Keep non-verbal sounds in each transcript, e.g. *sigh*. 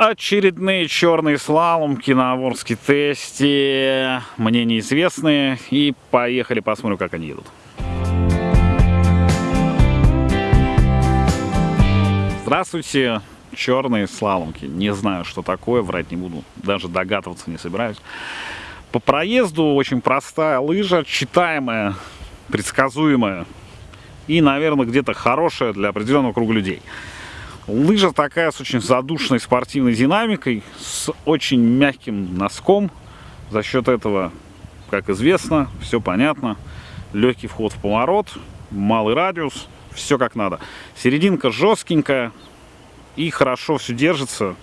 Очередные черные слаломки на Ворске тесте, мне неизвестные, и поехали посмотрим, как они едут. Здравствуйте, черные слаломки. Не знаю, что такое, врать не буду, даже догадываться не собираюсь. По проезду очень простая лыжа, читаемая, предсказуемая и, наверное, где-то хорошая для определенного круга людей. Лыжа такая с очень задушной спортивной динамикой, с очень мягким носком. За счет этого, как известно, все понятно. Легкий вход в поворот, малый радиус, все как надо. Серединка жесткенькая и хорошо все держится.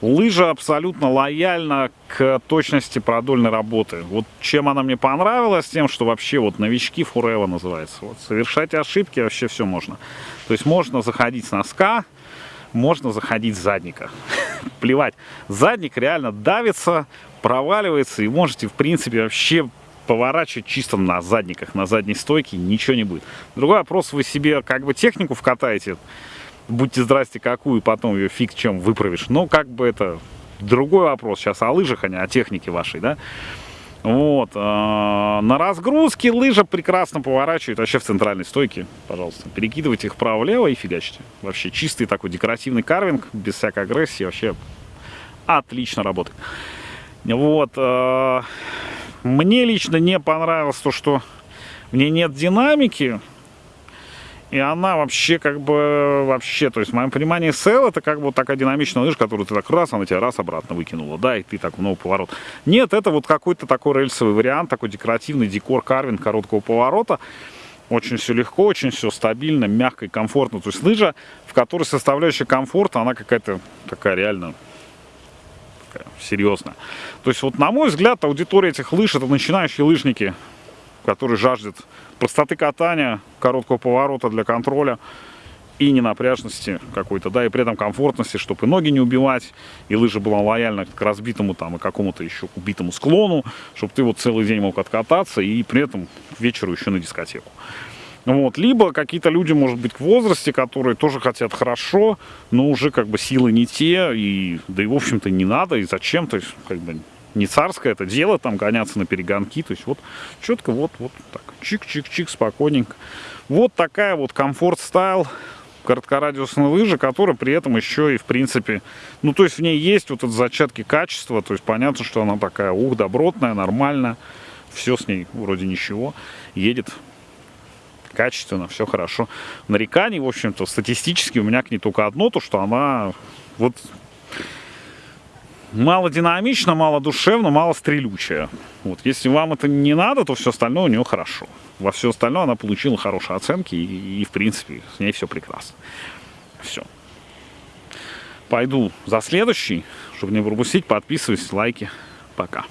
Лыжа абсолютно лояльна к точности продольной работы. Вот чем она мне понравилась, тем, что вообще вот новички Forever называется. Вот, совершать ошибки вообще все можно. То есть можно заходить с носка, можно заходить с задника. *laughs* Плевать. Задник реально давится, проваливается, и можете, в принципе, вообще поворачивать чисто на задниках, на задней стойке, ничего не будет. Другой вопрос, вы себе как бы технику вкатаете, будьте здрасте какую, потом ее фиг чем выправишь. Но как бы это другой вопрос сейчас о лыжах, а не о технике вашей, да. Вот. Э, на разгрузке лыжа прекрасно поворачивает вообще в центральной стойке. Пожалуйста, перекидывайте их вправо-влево и фигачите. Вообще чистый такой декоративный карвинг, без всякой агрессии. Вообще отлично работает. Вот. Э, мне лично не понравилось то, что в ней нет динамики. И она вообще как бы, вообще, то есть в моем понимании сел это как бы вот такая динамичная лыжа, которую ты так раз, она тебя раз обратно выкинула, да, и ты так в новый поворот. Нет, это вот какой-то такой рельсовый вариант, такой декоративный декор карвинг короткого поворота. Очень все легко, очень все стабильно, мягко и комфортно. То есть лыжа, в которой составляющая комфорта, она какая-то такая реально такая, серьезная. То есть вот на мой взгляд аудитория этих лыж это начинающие лыжники, которые жаждут простоты катания, короткого поворота для контроля и ненапряжности какой-то, да, и при этом комфортности, чтобы и ноги не убивать, и лыжа была лояльна к разбитому там и какому-то еще убитому склону, чтобы ты вот целый день мог откататься и при этом к вечеру еще на дискотеку. Вот. Либо какие-то люди, может быть, в возрасте, которые тоже хотят хорошо, но уже как бы силы не те, и да и в общем-то не надо, и зачем, то есть как бы не царское это дело, там гоняться на перегонки. То есть вот четко вот, вот так, чик-чик-чик, спокойненько. Вот такая вот комфорт-стайл короткорадиусной лыжи, которая при этом еще и в принципе, ну то есть в ней есть вот это зачатки качества, то есть понятно, что она такая, ух, добротная, нормальная, все с ней вроде ничего, едет качественно, все хорошо. Нареканий, в общем-то, статистически у меня к ней только одно, то что она вот мало динамично, мало душевно, мало стрелючая. Вот. Если вам это не надо, то все остальное у нее хорошо. Во все остальное она получила хорошие оценки и, и в принципе, с ней все прекрасно. Все. Пойду за следующий, чтобы не пропустить. Подписывайтесь, лайки. Пока.